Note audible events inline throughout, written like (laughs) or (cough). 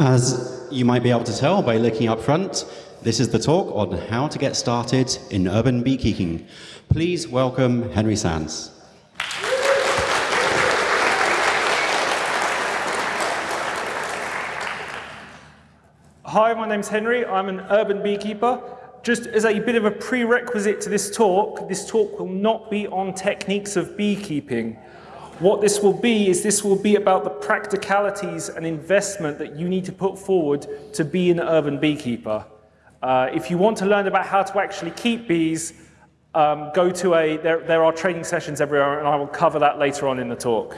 As you might be able to tell by looking up front, this is the talk on how to get started in urban beekeeping. Please welcome Henry Sands. Hi, my name's Henry. I'm an urban beekeeper. Just as a bit of a prerequisite to this talk, this talk will not be on techniques of beekeeping. What this will be is this will be about the practicalities and investment that you need to put forward to be an urban beekeeper. Uh, if you want to learn about how to actually keep bees, um, go to a, there, there are training sessions everywhere and I will cover that later on in the talk.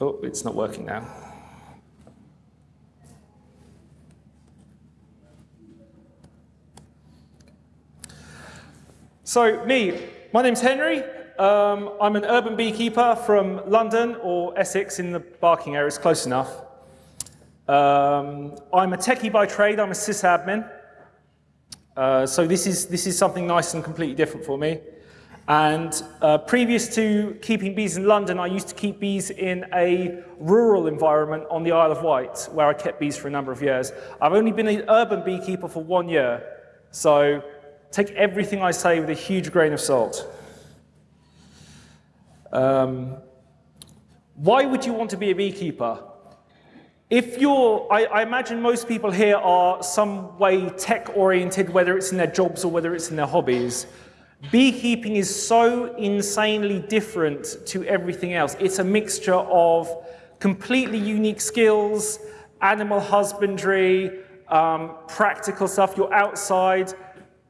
Oh, it's not working now. So me, my name's Henry. Um, I'm an urban beekeeper from London or Essex in the Barking area, it's close enough. Um, I'm a techie by trade, I'm a sysadmin. Uh, so this is, this is something nice and completely different for me. And uh, previous to keeping bees in London, I used to keep bees in a rural environment on the Isle of Wight, where I kept bees for a number of years. I've only been an urban beekeeper for one year, so take everything I say with a huge grain of salt. Um, why would you want to be a beekeeper? If you're, I, I, imagine most people here are some way tech oriented, whether it's in their jobs or whether it's in their hobbies. Beekeeping is so insanely different to everything else. It's a mixture of completely unique skills, animal husbandry, um, practical stuff. You're outside,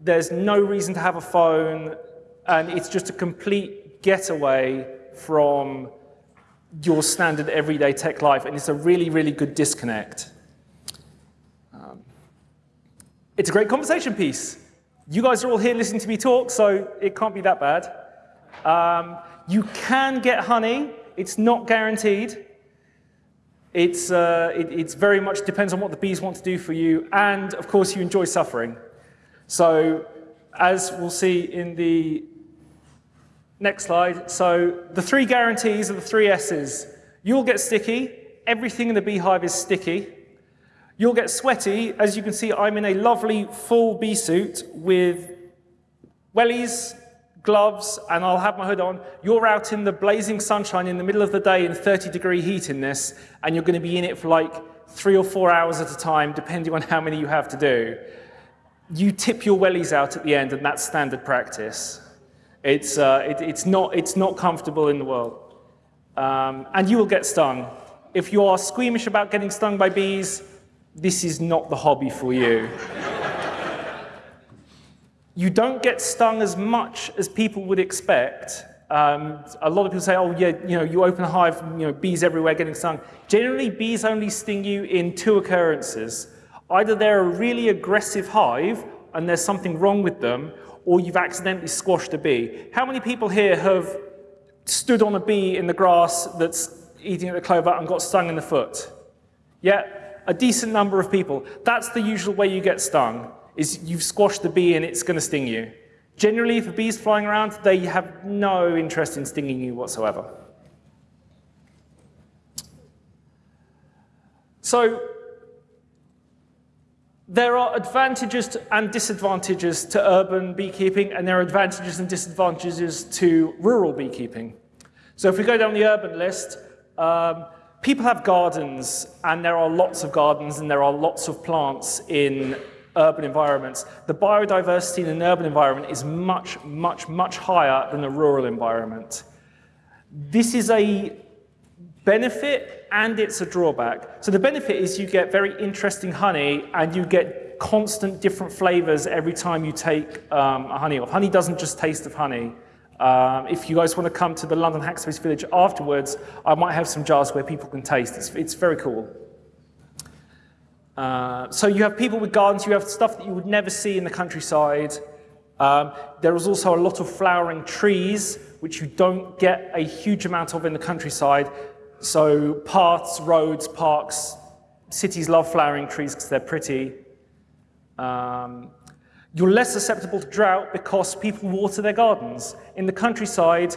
there's no reason to have a phone, and it's just a complete getaway from your standard everyday tech life, and it's a really, really good disconnect. Um, it's a great conversation piece. You guys are all here listening to me talk, so it can't be that bad. Um, you can get honey. It's not guaranteed. It's, uh, it, it's very much depends on what the bees want to do for you, and of course you enjoy suffering. So as we'll see in the Next slide. So the three guarantees are the three S's. You'll get sticky. Everything in the beehive is sticky. You'll get sweaty. As you can see, I'm in a lovely full bee suit with wellies, gloves, and I'll have my hood on. You're out in the blazing sunshine in the middle of the day in 30 degree heat in this, and you're going to be in it for like three or four hours at a time, depending on how many you have to do. You tip your wellies out at the end, and that's standard practice. It's, uh, it, it's, not, it's not comfortable in the world. Um, and you will get stung. If you are squeamish about getting stung by bees, this is not the hobby for you. you don't get stung as much as people would expect. Um, a lot of people say, oh, yeah, you know, you open a hive, you know, bees everywhere getting stung. Generally, bees only sting you in two occurrences. Either they're a really aggressive hive and there's something wrong with them, or you've accidentally squashed a bee. How many people here have stood on a bee in the grass that's eating at the clover and got stung in the foot? Yeah, a decent number of people. That's the usual way you get stung, is you've squashed the bee and it's going to sting you. Generally, a bee's flying around, they have no interest in stinging you whatsoever. So there are advantages and disadvantages to urban beekeeping, and there are advantages and disadvantages to rural beekeeping. So if we go down the urban list, um, people have gardens, and there are lots of gardens, and there are lots of plants in urban environments. The biodiversity in an urban environment is much, much, much higher than a rural environment. This is a benefit and it's a drawback. So the benefit is you get very interesting honey and you get constant different flavors every time you take um, a honey off. Honey doesn't just taste of honey. Um, if you guys want to come to the London Hackspace Village afterwards, I might have some jars where people can taste. It's, it's very cool. Uh, so you have people with gardens, you have stuff that you would never see in the countryside. Um, there is also a lot of flowering trees, which you don't get a huge amount of in the countryside. So paths, roads, parks, cities love flowering trees because they're pretty. Um, you're less susceptible to drought because people water their gardens. In the countryside,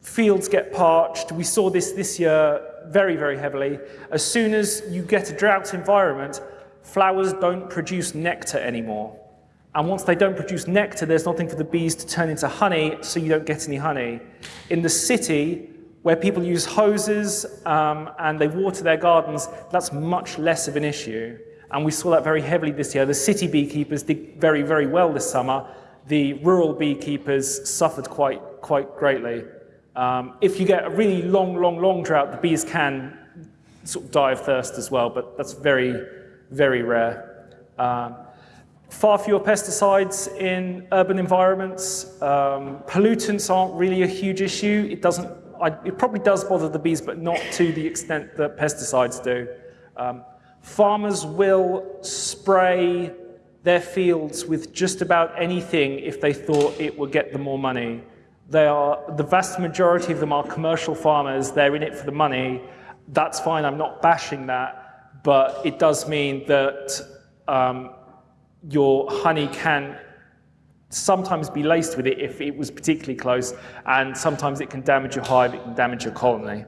fields get parched. We saw this this year very, very heavily. As soon as you get a drought environment, flowers don't produce nectar anymore. And once they don't produce nectar, there's nothing for the bees to turn into honey, so you don't get any honey. In the city, where people use hoses um, and they water their gardens, that's much less of an issue. And we saw that very heavily this year. The city beekeepers did very, very well this summer. The rural beekeepers suffered quite, quite greatly. Um, if you get a really long, long, long drought, the bees can sort of die of thirst as well, but that's very, very rare. Um, far fewer pesticides in urban environments. Um, pollutants aren't really a huge issue. It doesn't. I, it probably does bother the bees, but not to the extent that pesticides do. Um, farmers will spray their fields with just about anything if they thought it would get them more money. They are, the vast majority of them are commercial farmers. They're in it for the money. That's fine. I'm not bashing that. But it does mean that um, your honey can sometimes be laced with it if it was particularly close. And sometimes it can damage your hive. It can damage your colony.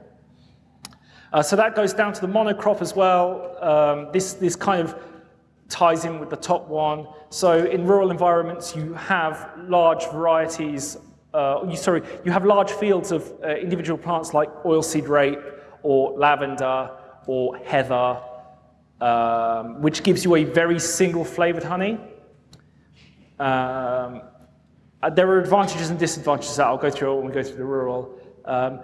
Uh, so that goes down to the monocrop as well. Um, this, this kind of ties in with the top one. So in rural environments, you have large varieties uh, you, sorry, you have large fields of uh, individual plants like oilseed rape or lavender or heather, um, which gives you a very single flavored honey. Um, uh, there are advantages and disadvantages that I'll go through when we go through the rural. Um,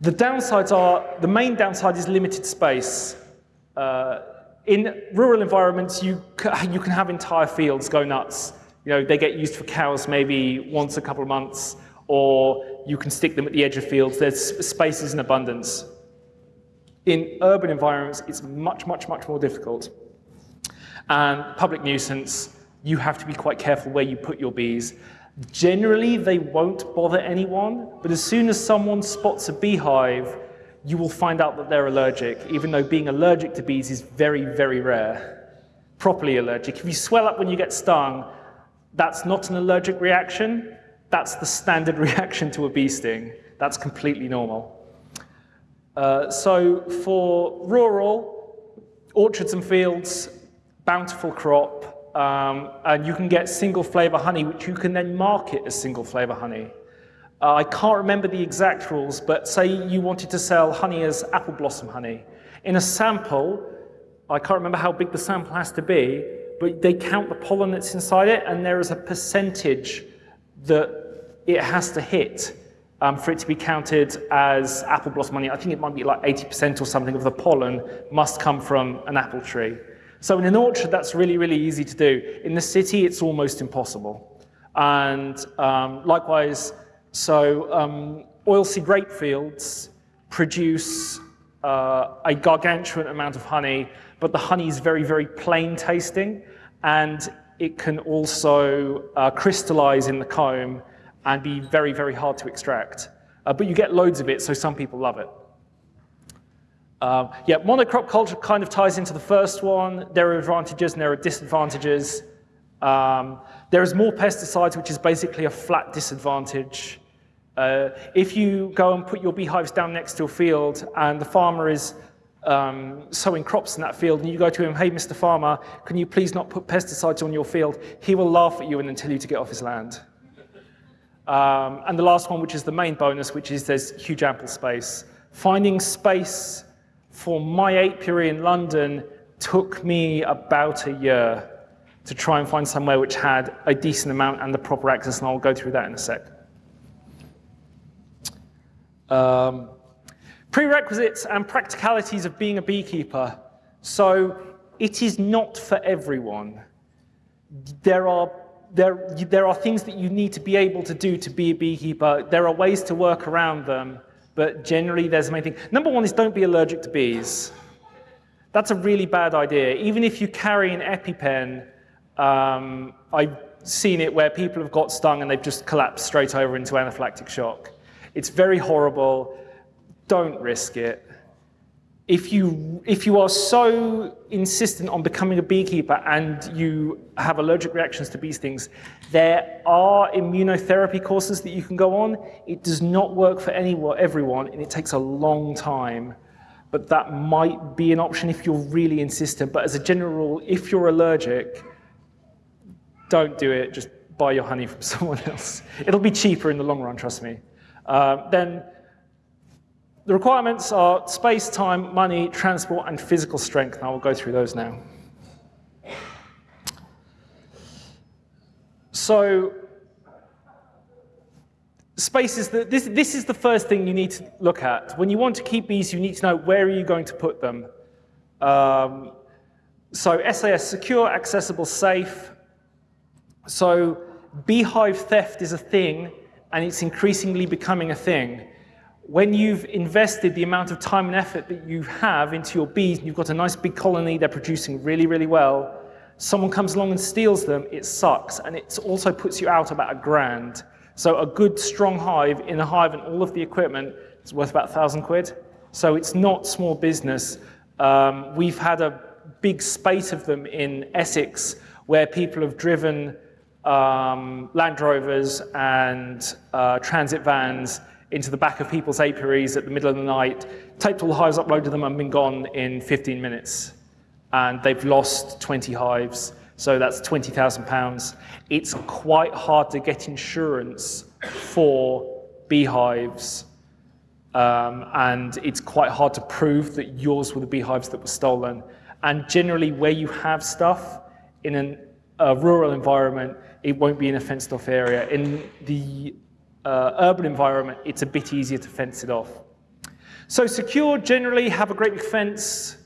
the downsides are, the main downside is limited space. Uh, in rural environments, you, you can have entire fields go nuts. You know, they get used for cows maybe once a couple of months or you can stick them at the edge of fields. There's spaces in abundance. In urban environments, it's much, much, much more difficult. And public nuisance, you have to be quite careful where you put your bees. Generally, they won't bother anyone, but as soon as someone spots a beehive, you will find out that they're allergic, even though being allergic to bees is very, very rare. Properly allergic. If you swell up when you get stung, that's not an allergic reaction, that's the standard (laughs) reaction to a bee sting. That's completely normal. Uh, so for rural, orchards and fields, bountiful crop, um, and you can get single flavor honey, which you can then market as single flavor honey. Uh, I can't remember the exact rules, but say you wanted to sell honey as apple blossom honey. In a sample, I can't remember how big the sample has to be, but they count the pollen that's inside it, and there is a percentage that it has to hit um, for it to be counted as apple blossom honey. I think it might be like 80% or something of the pollen must come from an apple tree. So in an orchard, that's really, really easy to do. In the city, it's almost impossible. And um, likewise, so um, oilseed rape fields produce uh, a gargantuan amount of honey, but the honey is very, very plain tasting, and it can also uh, crystallize in the comb and be very, very hard to extract. Uh, but you get loads of it, so some people love it. Um, yeah, monocrop culture kind of ties into the first one. There are advantages and there are disadvantages. Um, there is more pesticides, which is basically a flat disadvantage. Uh, if you go and put your beehives down next to a field and the farmer is um, sowing crops in that field and you go to him, hey, Mr. Farmer, can you please not put pesticides on your field? He will laugh at you and then tell you to get off his land. Um, and the last one, which is the main bonus, which is there's huge ample space. Finding space for my apiary in London took me about a year to try and find somewhere which had a decent amount and the proper access, and I'll go through that in a sec. Um, prerequisites and practicalities of being a beekeeper. So it is not for everyone. There are there, there are things that you need to be able to do to be a beekeeper. There are ways to work around them, but generally there's the main thing. Number one is don't be allergic to bees. That's a really bad idea. Even if you carry an EpiPen, um, I've seen it where people have got stung and they've just collapsed straight over into anaphylactic shock. It's very horrible. Don't risk it. If you, if you are so insistent on becoming a beekeeper and you have allergic reactions to bee stings, there are immunotherapy courses that you can go on. It does not work for anyone, everyone, and it takes a long time. But that might be an option if you're really insistent. But as a general rule, if you're allergic, don't do it. Just buy your honey from (laughs) someone else. It'll be cheaper in the long run, trust me. Uh, then the requirements are space, time, money, transport, and physical strength. And I will go through those now. So space is the, this, this is the first thing you need to look at. When you want to keep bees, you need to know where are you going to put them. Um, so SAS, secure, accessible, safe. So beehive theft is a thing, and it's increasingly becoming a thing when you've invested the amount of time and effort that you have into your bees, and you've got a nice big colony, they're producing really, really well, someone comes along and steals them, it sucks. And it also puts you out about a grand. So a good, strong hive in a hive and all of the equipment is worth about a thousand quid. So it's not small business. Um, we've had a big spate of them in Essex where people have driven um, Land Rovers and uh, transit vans into the back of people's apiaries at the middle of the night, taped all the hives, uploaded them, and been gone in 15 minutes. And they've lost 20 hives, so that's 20,000 pounds. It's quite hard to get insurance for beehives, um, and it's quite hard to prove that yours were the beehives that were stolen. And generally, where you have stuff in an, a rural environment, it won't be in a fenced off area. In the uh, urban environment, it's a bit easier to fence it off. So secure, generally have a great big fence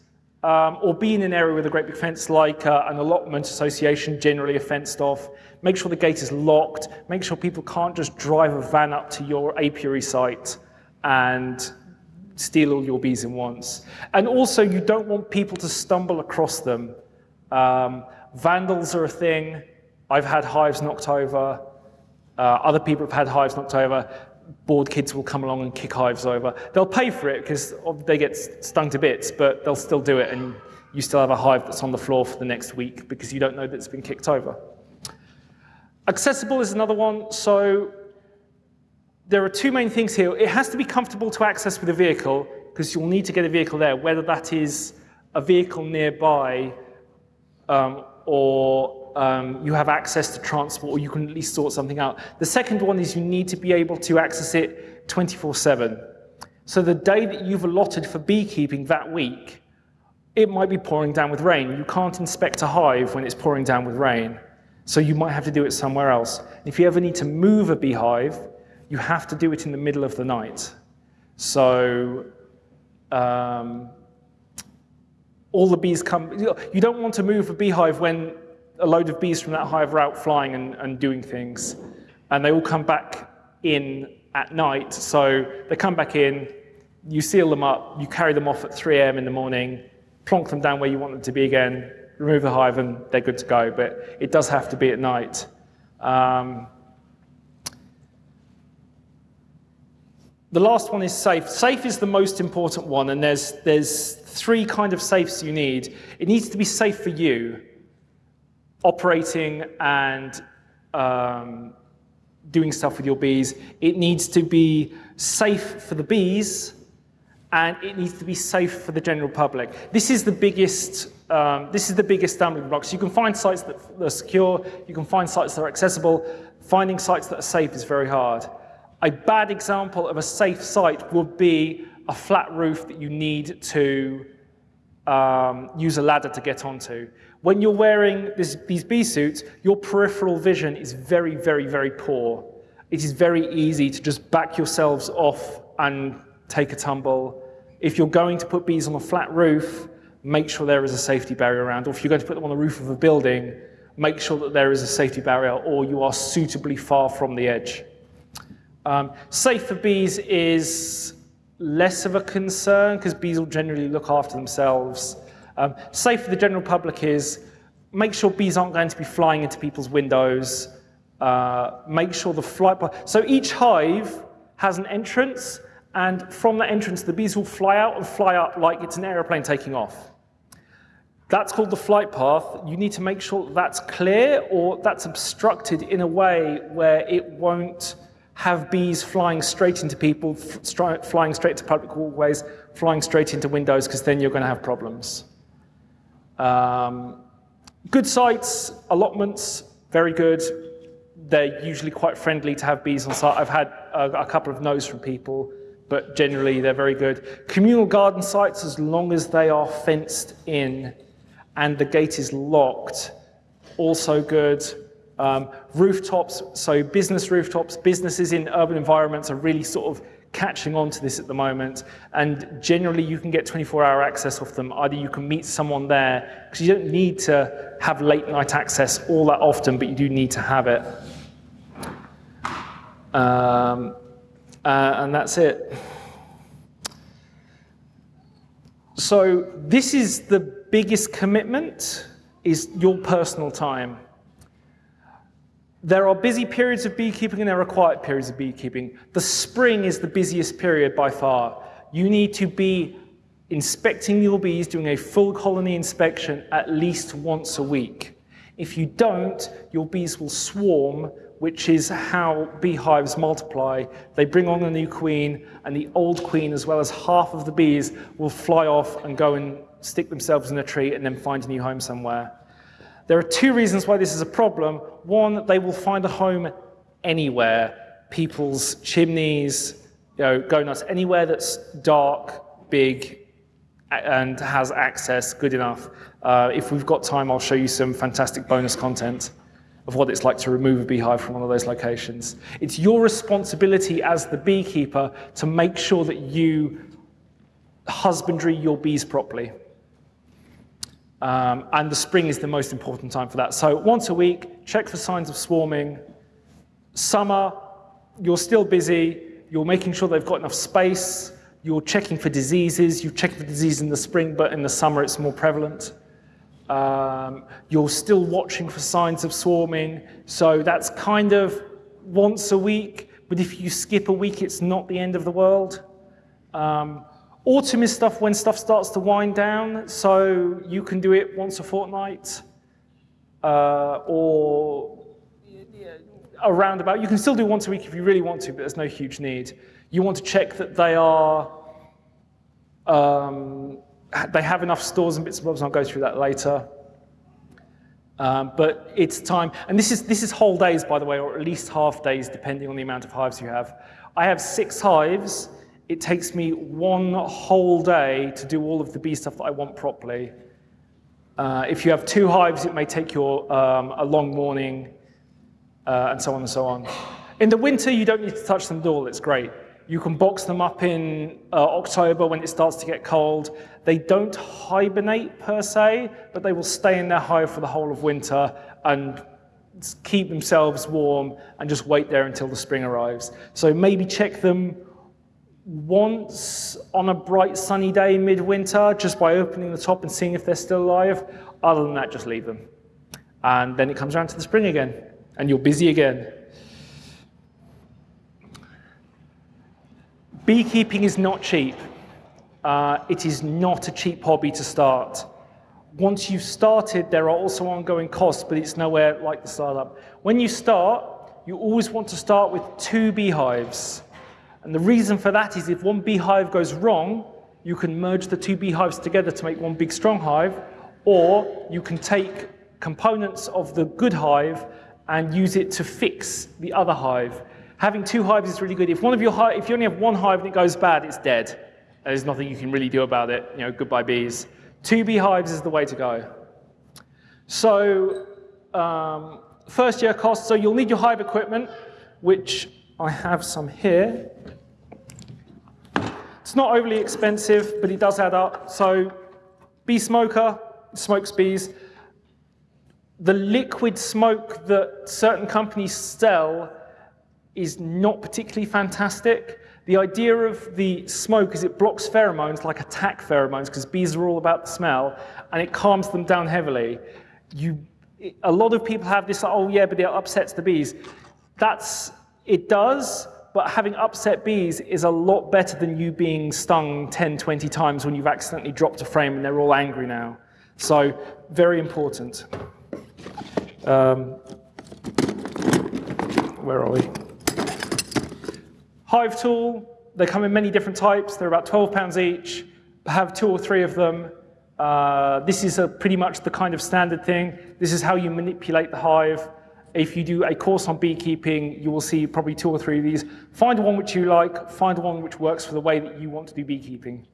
um, or be in an area with a great big fence like uh, an allotment association, generally a fenced off. Make sure the gate is locked. Make sure people can't just drive a van up to your apiary site and steal all your bees in once. And also, you don't want people to stumble across them. Um, vandals are a thing. I've had hives knocked over. Uh, other people have had hives knocked over. Bored kids will come along and kick hives over. They'll pay for it because they get stung to bits, but they'll still do it, and you still have a hive that's on the floor for the next week because you don't know that it's been kicked over. Accessible is another one. So there are two main things here. It has to be comfortable to access with a vehicle because you'll need to get a vehicle there, whether that is a vehicle nearby um, or um, you have access to transport or you can at least sort something out. The second one is you need to be able to access it 24-7. So the day that you've allotted for beekeeping that week, it might be pouring down with rain. You can't inspect a hive when it's pouring down with rain. So you might have to do it somewhere else. If you ever need to move a beehive, you have to do it in the middle of the night. So um, all the bees come, you don't want to move a beehive when a load of bees from that hive are out flying and, and doing things, and they all come back in at night. So they come back in, you seal them up, you carry them off at 3 a.m. in the morning, plonk them down where you want them to be again, remove the hive, and they're good to go. But it does have to be at night. Um, the last one is safe. Safe is the most important one, and there's, there's three kind of safes you need. It needs to be safe for you operating and um, doing stuff with your bees. It needs to be safe for the bees and it needs to be safe for the general public. This is the biggest, um, this is the biggest stumbling block. So you can find sites that are secure, you can find sites that are accessible. Finding sites that are safe is very hard. A bad example of a safe site would be a flat roof that you need to um, use a ladder to get onto. When you're wearing this, these bee suits, your peripheral vision is very, very, very poor. It is very easy to just back yourselves off and take a tumble. If you're going to put bees on a flat roof, make sure there is a safety barrier around. Or if you're going to put them on the roof of a building, make sure that there is a safety barrier or you are suitably far from the edge. Um, safe for bees is less of a concern because bees will generally look after themselves. Um, safe for the general public is make sure bees aren't going to be flying into people's windows. Uh, make sure the flight, path. so each hive has an entrance And from that entrance, the bees will fly out and fly up like it's an aeroplane taking off. That's called the flight path. You need to make sure that that's clear or that's obstructed in a way where it won't have bees flying straight into people, flying straight to public walkways, flying straight into windows, because then you're going to have problems. Um, good sites, allotments, very good. They're usually quite friendly to have bees on site. I've had a, a couple of no's from people, but generally they're very good. Communal garden sites, as long as they are fenced in and the gate is locked, also good. Um, rooftops, so business rooftops, businesses in urban environments are really sort of catching on to this at the moment. And generally, you can get 24 hour access off them. Either you can meet someone there, because you don't need to have late night access all that often, but you do need to have it. Um, uh, and that's it. So this is the biggest commitment is your personal time. There are busy periods of beekeeping and there are quiet periods of beekeeping. The spring is the busiest period by far. You need to be inspecting your bees, doing a full colony inspection at least once a week. If you don't, your bees will swarm, which is how beehives multiply. They bring on a new queen, and the old queen, as well as half of the bees, will fly off and go and stick themselves in a tree and then find a new home somewhere. There are two reasons why this is a problem. One, they will find a home anywhere, people's chimneys, you know, go nuts, anywhere that's dark, big, and has access good enough. Uh, if we've got time, I'll show you some fantastic bonus content of what it's like to remove a beehive from one of those locations. It's your responsibility as the beekeeper to make sure that you husbandry your bees properly. Um, and the spring is the most important time for that. So once a week, check for signs of swarming. Summer, you're still busy. You're making sure they've got enough space. You're checking for diseases. You're checking for disease in the spring, but in the summer it's more prevalent. Um, you're still watching for signs of swarming. So that's kind of once a week. But if you skip a week, it's not the end of the world. Um, Autumn is stuff when stuff starts to wind down, so you can do it once a fortnight uh, or around about. You can still do once a week if you really want to, but there's no huge need. You want to check that they are, um, they have enough stores and bits and bobs, and I'll go through that later. Um, but it's time, and this is, this is whole days, by the way, or at least half days, depending on the amount of hives you have. I have six hives, it takes me one whole day to do all of the bee stuff that I want properly. Uh, if you have two hives, it may take you um, a long morning, uh, and so on and so on. In the winter, you don't need to touch them at all. It's great. You can box them up in uh, October when it starts to get cold. They don't hibernate per se, but they will stay in their hive for the whole of winter and keep themselves warm and just wait there until the spring arrives. So maybe check them once on a bright sunny day midwinter just by opening the top and seeing if they're still alive. Other than that, just leave them. And then it comes around to the spring again, and you're busy again. Beekeeping is not cheap. Uh, it is not a cheap hobby to start. Once you've started, there are also ongoing costs, but it's nowhere like the startup. When you start, you always want to start with two beehives. And the reason for that is if one beehive goes wrong, you can merge the two beehives together to make one big strong hive, or you can take components of the good hive and use it to fix the other hive. Having two hives is really good. If one of your if you only have one hive and it goes bad, it's dead. There's nothing you can really do about it. You know, goodbye bees. Two beehives is the way to go. So um, first year cost. So you'll need your hive equipment, which I have some here. It's not overly expensive, but it does add up. So bee smoker, smokes bees. The liquid smoke that certain companies sell is not particularly fantastic. The idea of the smoke is it blocks pheromones like attack pheromones because bees are all about the smell and it calms them down heavily. You, a lot of people have this, oh yeah, but it upsets the bees. That's, it does, but having upset bees is a lot better than you being stung 10, 20 times when you've accidentally dropped a frame and they're all angry now. So very important. Um, where are we? Hive tool, they come in many different types. They're about 12 pounds each. Have two or three of them. Uh, this is a, pretty much the kind of standard thing. This is how you manipulate the hive. If you do a course on beekeeping, you will see probably two or three of these. Find one which you like, find one which works for the way that you want to do beekeeping.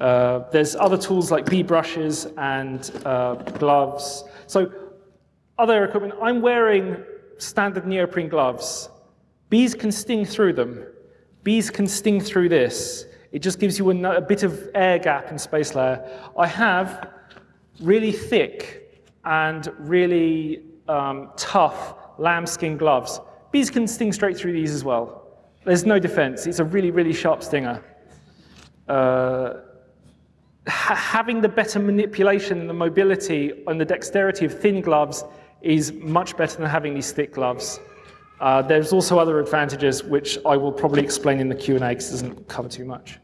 Uh, there's other tools like bee brushes and uh, gloves. So other equipment, I'm wearing standard neoprene gloves. Bees can sting through them. Bees can sting through this. It just gives you a, a bit of air gap and space layer. I have really thick and really um, tough lambskin gloves. Bees can sting straight through these as well. There's no defense. It's a really, really sharp stinger. Uh, ha having the better manipulation and the mobility and the dexterity of thin gloves is much better than having these thick gloves. Uh, there's also other advantages, which I will probably explain in the Q&A because it doesn't cover too much.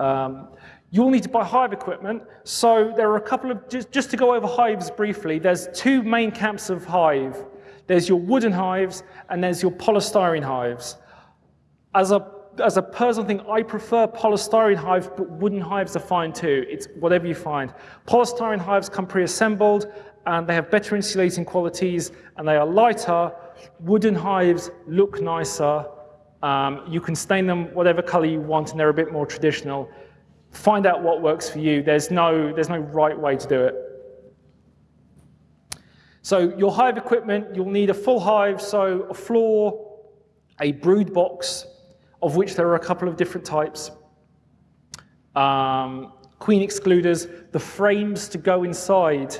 Um, You'll need to buy hive equipment. So there are a couple of, just, just to go over hives briefly, there's two main camps of hive. There's your wooden hives and there's your polystyrene hives. As a, as a personal thing, I prefer polystyrene hives, but wooden hives are fine too. It's whatever you find. Polystyrene hives come pre-assembled and they have better insulating qualities and they are lighter. Wooden hives look nicer. Um, you can stain them whatever color you want and they're a bit more traditional. Find out what works for you. There's no, there's no right way to do it. So your hive equipment, you'll need a full hive, so a floor, a brood box, of which there are a couple of different types. Um, queen excluders, the frames to go inside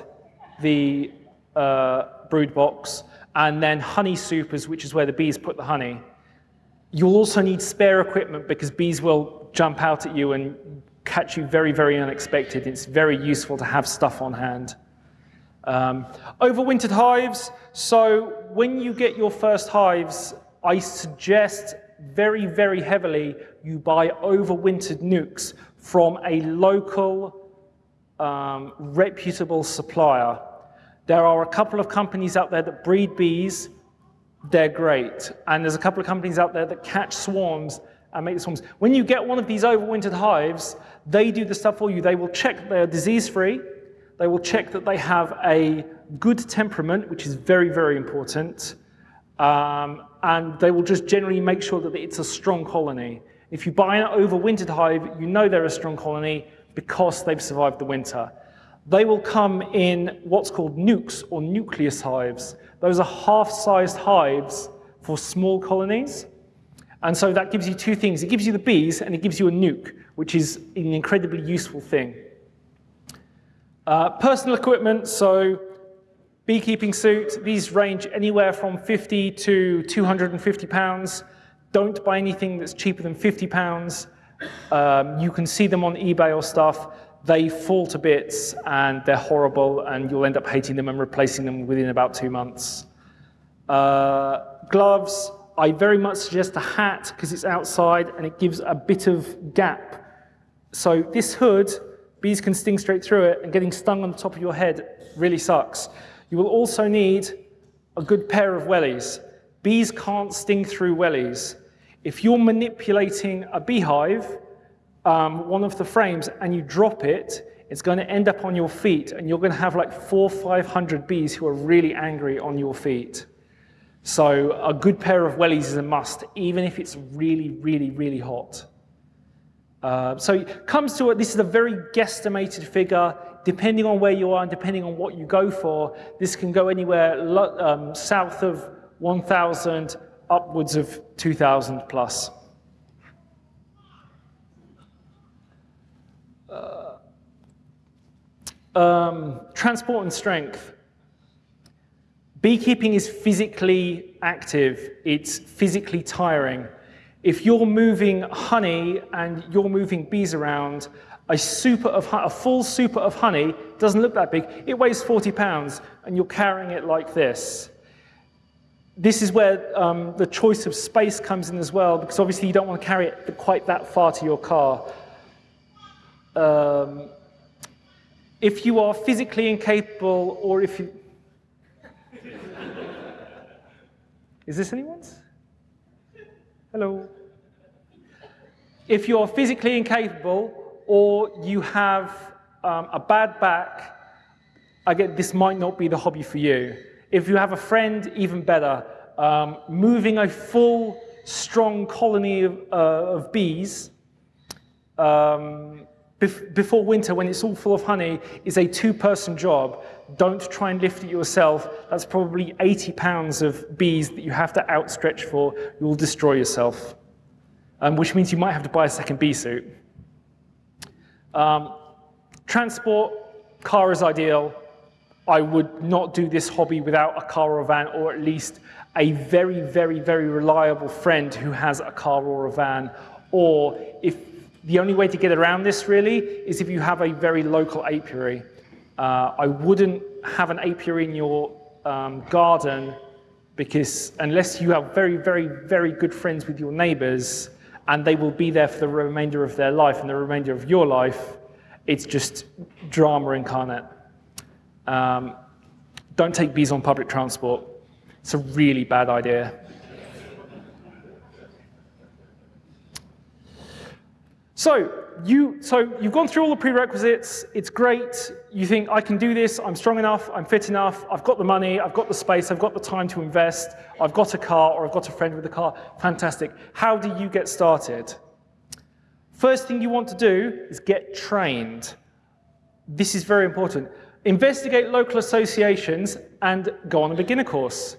the uh, brood box, and then honey supers, which is where the bees put the honey. You'll also need spare equipment because bees will jump out at you and catch you very, very unexpected. It's very useful to have stuff on hand. Um, overwintered hives. So when you get your first hives, I suggest very, very heavily you buy overwintered nukes from a local, um, reputable supplier. There are a couple of companies out there that breed bees. They're great. And there's a couple of companies out there that catch swarms and make the swarms. When you get one of these overwintered hives, they do the stuff for you. They will check they are disease-free. They will check that they have a good temperament, which is very, very important. Um, and they will just generally make sure that it's a strong colony. If you buy an overwintered hive, you know they're a strong colony because they've survived the winter. They will come in what's called nukes or nucleus hives. Those are half-sized hives for small colonies. And so that gives you two things. It gives you the bees and it gives you a nuke, which is an incredibly useful thing. Uh, personal equipment, so beekeeping suit, these range anywhere from 50 to 250 pounds. Don't buy anything that's cheaper than 50 pounds. Um, you can see them on eBay or stuff. They fall to bits and they're horrible and you'll end up hating them and replacing them within about two months. Uh, gloves, I very much suggest a hat because it's outside and it gives a bit of gap. So this hood, bees can sting straight through it and getting stung on the top of your head really sucks. You will also need a good pair of wellies. Bees can't sting through wellies. If you're manipulating a beehive, um, one of the frames, and you drop it, it's going to end up on your feet, and you're going to have like four, 500 bees who are really angry on your feet. So a good pair of wellies is a must, even if it's really, really, really hot. Uh, so it comes to it, this is a very guesstimated figure, depending on where you are and depending on what you go for, this can go anywhere um, south of 1,000, upwards of 2,000 plus. Uh, um, transport and strength. Beekeeping is physically active, it's physically tiring. If you're moving honey and you're moving bees around, a, super of, a full super of honey doesn't look that big. It weighs 40 pounds and you're carrying it like this. this is where um, the choice of space comes in as well, because obviously you don't want to carry it quite that far to your car. Um, if you are physically incapable, or if you... (laughs) is this anyone's? Hello? If you're physically incapable, or you have um, a bad back, I get this might not be the hobby for you. If you have a friend, even better. Um, moving a full, strong colony of, uh, of bees um, bef before winter, when it's all full of honey, is a two-person job. Don't try and lift it yourself. That's probably 80 pounds of bees that you have to outstretch for. You'll destroy yourself, um, which means you might have to buy a second bee suit. Um, transport, car is ideal. I would not do this hobby without a car or a van, or at least a very, very, very reliable friend who has a car or a van. Or if the only way to get around this really is if you have a very local apiary. Uh, I wouldn't have an apiary in your um, garden because unless you have very, very, very good friends with your neighbors and they will be there for the remainder of their life and the remainder of your life, it's just drama incarnate. Um, don't take bees on public transport. It's a really bad idea. So, you, so you've gone through all the prerequisites, it's great, you think, I can do this, I'm strong enough, I'm fit enough, I've got the money, I've got the space, I've got the time to invest, I've got a car, or I've got a friend with a car, fantastic. How do you get started? First thing you want to do is get trained. This is very important investigate local associations, and go on a beginner course.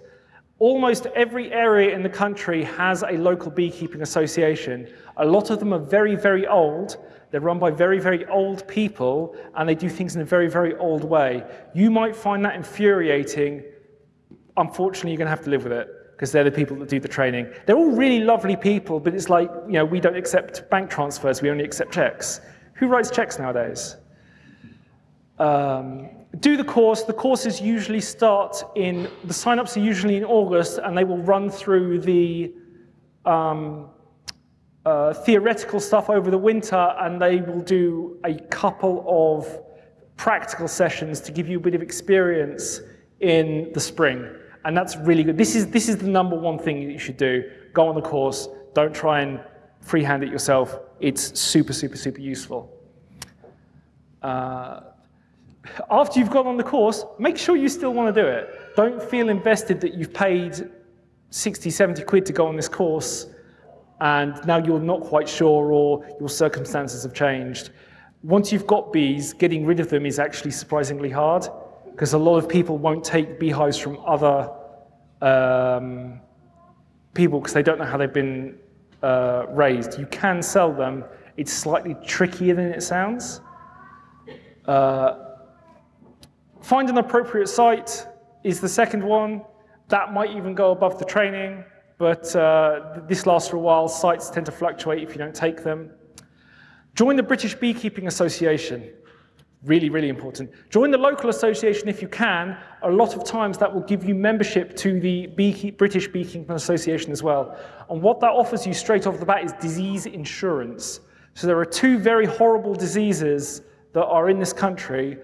Almost every area in the country has a local beekeeping association. A lot of them are very, very old. They're run by very, very old people, and they do things in a very, very old way. You might find that infuriating. Unfortunately, you're going to have to live with it because they're the people that do the training. They're all really lovely people, but it's like, you know, we don't accept bank transfers, we only accept checks. Who writes checks nowadays? um, do the course. The courses usually start in, the sign-ups are usually in August, and they will run through the um, uh, theoretical stuff over the winter, and they will do a couple of practical sessions to give you a bit of experience in the spring. And that's really good. This is, this is the number one thing that you should do. Go on the course. Don't try and freehand it yourself. It's super, super, super useful. Uh, after you've gone on the course, make sure you still want to do it. Don't feel invested that you've paid 60, 70 quid to go on this course and now you're not quite sure or your circumstances have changed. Once you've got bees, getting rid of them is actually surprisingly hard because a lot of people won't take beehives from other um, people because they don't know how they've been uh, raised. You can sell them. It's slightly trickier than it sounds. Uh, Find an appropriate site is the second one. That might even go above the training, but uh, this lasts for a while. Sites tend to fluctuate if you don't take them. Join the British Beekeeping Association. Really, really important. Join the local association if you can. A lot of times that will give you membership to the Beekeep British Beekeeping Association as well. And what that offers you straight off the bat is disease insurance. So there are two very horrible diseases that are in this country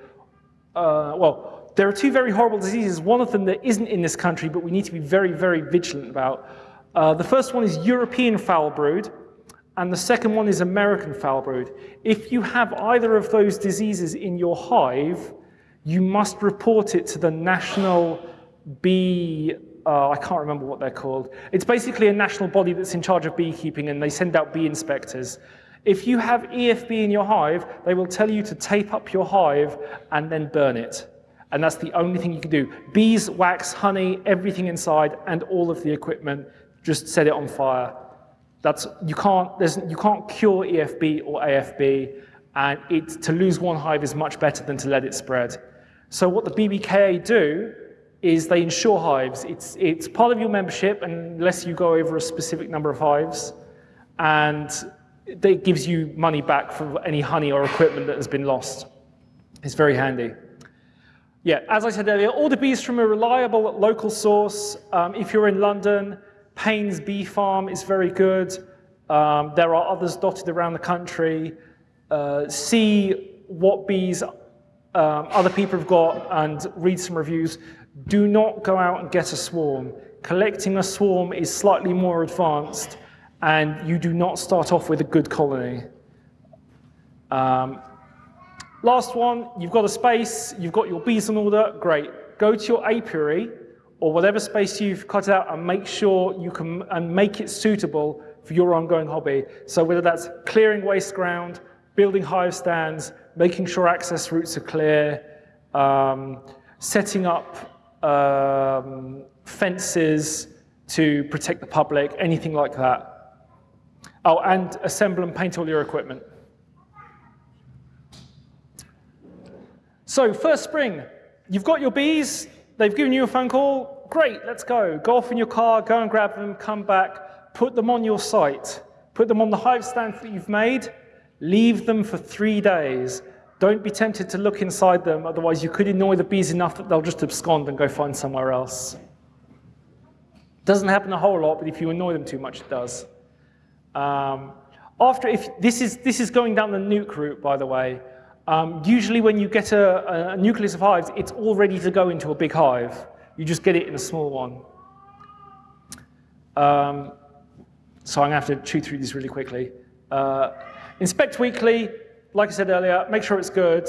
uh, well, there are two very horrible diseases. One of them that isn't in this country, but we need to be very, very vigilant about. Uh, the first one is European foul brood, and the second one is American foul brood. If you have either of those diseases in your hive, you must report it to the National Bee, uh, I can't remember what they're called. It's basically a national body that's in charge of beekeeping, and they send out bee inspectors. If you have EFB in your hive, they will tell you to tape up your hive and then burn it. And that's the only thing you can do. Bees, wax, honey, everything inside, and all of the equipment, just set it on fire. That's, you, can't, you can't cure EFB or AFB, and it, to lose one hive is much better than to let it spread. So what the BBKA do is they insure hives. It's, it's part of your membership unless you go over a specific number of hives. And it gives you money back for any honey or equipment that has been lost. It's very handy. Yeah, as I said earlier, all the bees from a reliable local source. Um, if you're in London, Payne's Bee Farm is very good. Um, there are others dotted around the country. Uh, see what bees um, other people have got and read some reviews. Do not go out and get a swarm. Collecting a swarm is slightly more advanced and you do not start off with a good colony. Um, last one, you've got a space, you've got your bees in order, great. Go to your apiary or whatever space you've cut out and make sure you can and make it suitable for your ongoing hobby. So whether that's clearing waste ground, building hive stands, making sure access routes are clear, um, setting up um, fences to protect the public, anything like that. Oh, and assemble and paint all your equipment. So first spring, you've got your bees, they've given you a phone call, great, let's go. Go off in your car, go and grab them, come back, put them on your site, put them on the hive stand that you've made, leave them for three days. Don't be tempted to look inside them, otherwise you could annoy the bees enough that they'll just abscond and go find somewhere else. Doesn't happen a whole lot, but if you annoy them too much, it does. Um, after, if this is, this is going down the nuke route, by the way, um, usually when you get a, a, nucleus of hives, it's all ready to go into a big hive. You just get it in a small one. Um, so I'm going to have to chew through these really quickly. Uh, inspect weekly, like I said earlier, make sure it's good.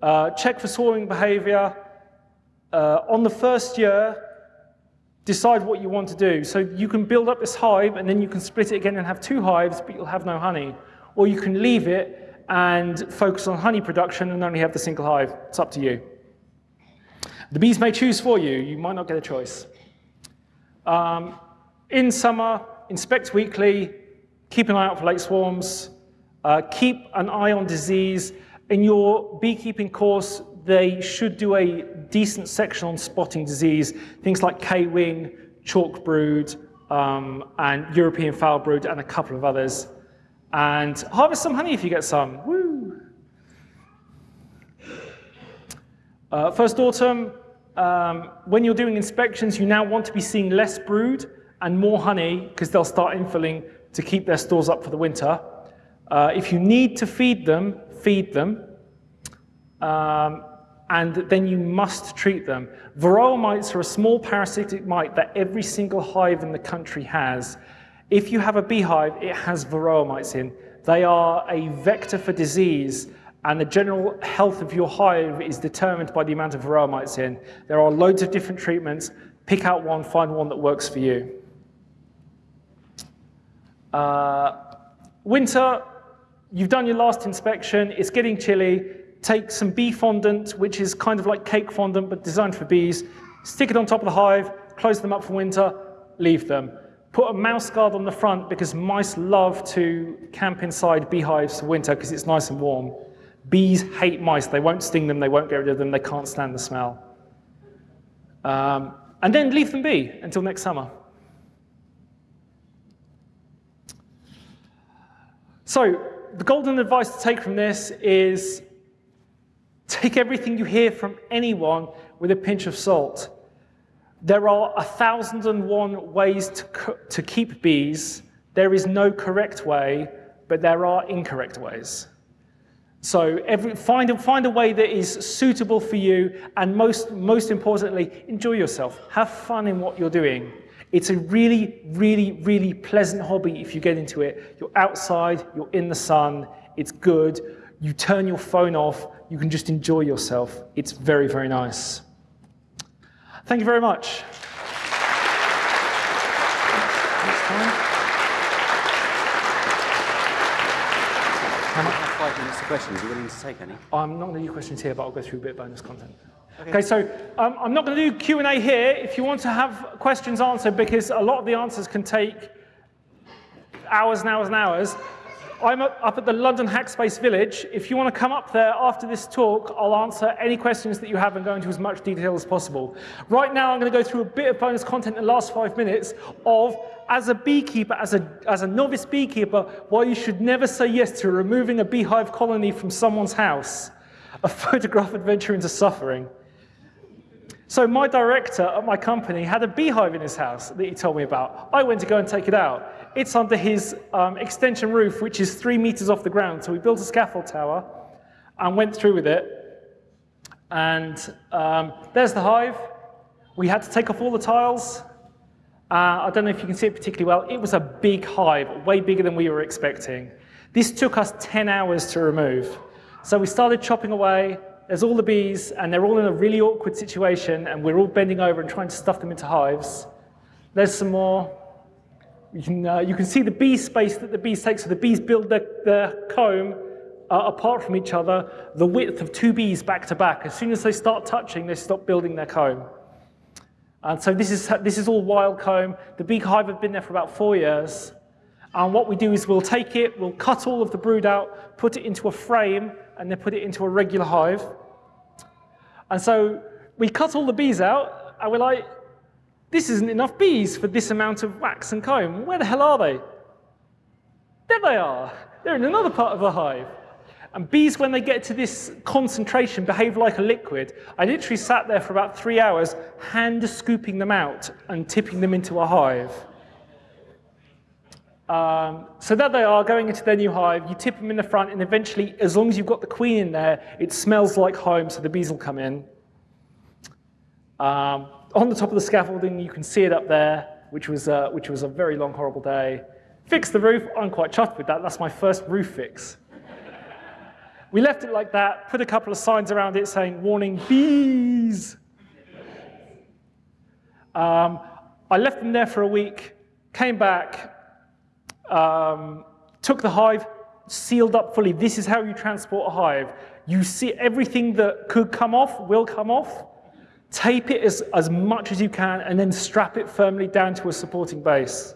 Uh, check for swarming behavior. Uh, on the first year, decide what you want to do. So you can build up this hive and then you can split it again and have two hives, but you'll have no honey. Or you can leave it and focus on honey production and only have the single hive. It's up to you. The bees may choose for you. You might not get a choice. Um, in summer, inspect weekly, keep an eye out for late swarms, uh, keep an eye on disease. In your beekeeping course, they should do a decent section on spotting disease, things like K-wing, chalk brood, um, and European foul brood, and a couple of others and harvest some honey if you get some. Woo! Uh, first autumn, um, when you're doing inspections, you now want to be seeing less brood and more honey because they'll start infilling to keep their stores up for the winter. Uh, if you need to feed them, feed them. Um, and then you must treat them. Varroa mites are a small parasitic mite that every single hive in the country has. If you have a beehive, it has varroa mites in. They are a vector for disease, and the general health of your hive is determined by the amount of varroa mites in. There are loads of different treatments. Pick out one, find one that works for you. Uh, winter, you've done your last inspection, it's getting chilly. Take some bee fondant, which is kind of like cake fondant, but designed for bees. Stick it on top of the hive, close them up for winter, leave them. Put a mouse guard on the front because mice love to camp inside beehives for winter because it's nice and warm. Bees hate mice. They won't sting them. They won't get rid of them. They can't stand the smell. Um, and then leave them be until next summer. So the golden advice to take from this is take everything you hear from anyone with a pinch of salt. There are a thousand and one ways to, to keep bees. There is no correct way, but there are incorrect ways. So every, find, a, find a way that is suitable for you, and most, most importantly, enjoy yourself. Have fun in what you're doing. It's a really, really, really pleasant hobby if you get into it. You're outside, you're in the sun, it's good. You turn your phone off, you can just enjoy yourself. It's very, very nice. Thank you very much. How much five minutes to questions? Are you willing to take any? I'm not going to do questions here, but I'll go through a bit of bonus content. Okay, okay so um, I'm not going to do Q&A here. If you want to have questions answered, because a lot of the answers can take hours and hours and hours, I'm up at the London Hackspace Village. If you want to come up there after this talk, I'll answer any questions that you have and go into as much detail as possible. Right now, I'm going to go through a bit of bonus content in the last five minutes of, as a beekeeper, as a, as a novice beekeeper, why you should never say yes to removing a beehive colony from someone's house. A (laughs) photograph adventure into suffering. So my director at my company had a beehive in his house that he told me about. I went to go and take it out. It's under his um, extension roof, which is three meters off the ground. So we built a scaffold tower and went through with it. And um, there's the hive. We had to take off all the tiles. Uh, I don't know if you can see it particularly well. It was a big hive, way bigger than we were expecting. This took us 10 hours to remove. So we started chopping away, there's all the bees, and they're all in a really awkward situation, and we're all bending over and trying to stuff them into hives. There's some more. You can, uh, you can see the bee space that the bees take. So the bees build their, their comb uh, apart from each other, the width of two bees back to back. As soon as they start touching, they stop building their comb. And so this is, this is all wild comb. The beehive have been there for about four years. And what we do is we'll take it, we'll cut all of the brood out, put it into a frame, and then put it into a regular hive. And so we cut all the bees out, and we're like, this isn't enough bees for this amount of wax and comb. Where the hell are they? There they are. They're in another part of the hive. And bees, when they get to this concentration, behave like a liquid. I literally sat there for about three hours, hand scooping them out and tipping them into a hive. Um, so there they are going into their new hive. You tip them in the front, and eventually, as long as you've got the queen in there, it smells like home, so the bees will come in. Um, on the top of the scaffolding, you can see it up there, which was, uh, which was a very long, horrible day. Fix the roof. I'm quite chuffed with that. That's my first roof fix. we left it like that, put a couple of signs around it saying, warning, bees. Um, I left them there for a week, came back, um, took the hive, sealed up fully. This is how you transport a hive. You see everything that could come off will come off. Tape it as, as much as you can and then strap it firmly down to a supporting base.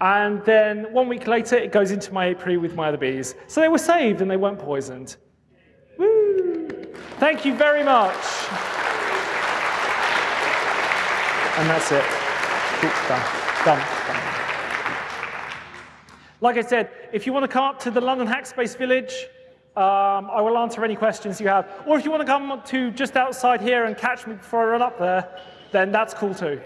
And then one week later, it goes into my apiary with my other bees. So they were saved and they weren't poisoned. Woo! Thank you very much. And that's it. done. Done. Done. Like I said, if you want to come up to the London Hackspace Village, um, I will answer any questions you have. Or if you want to come to just outside here and catch me before I run up there, then that's cool too.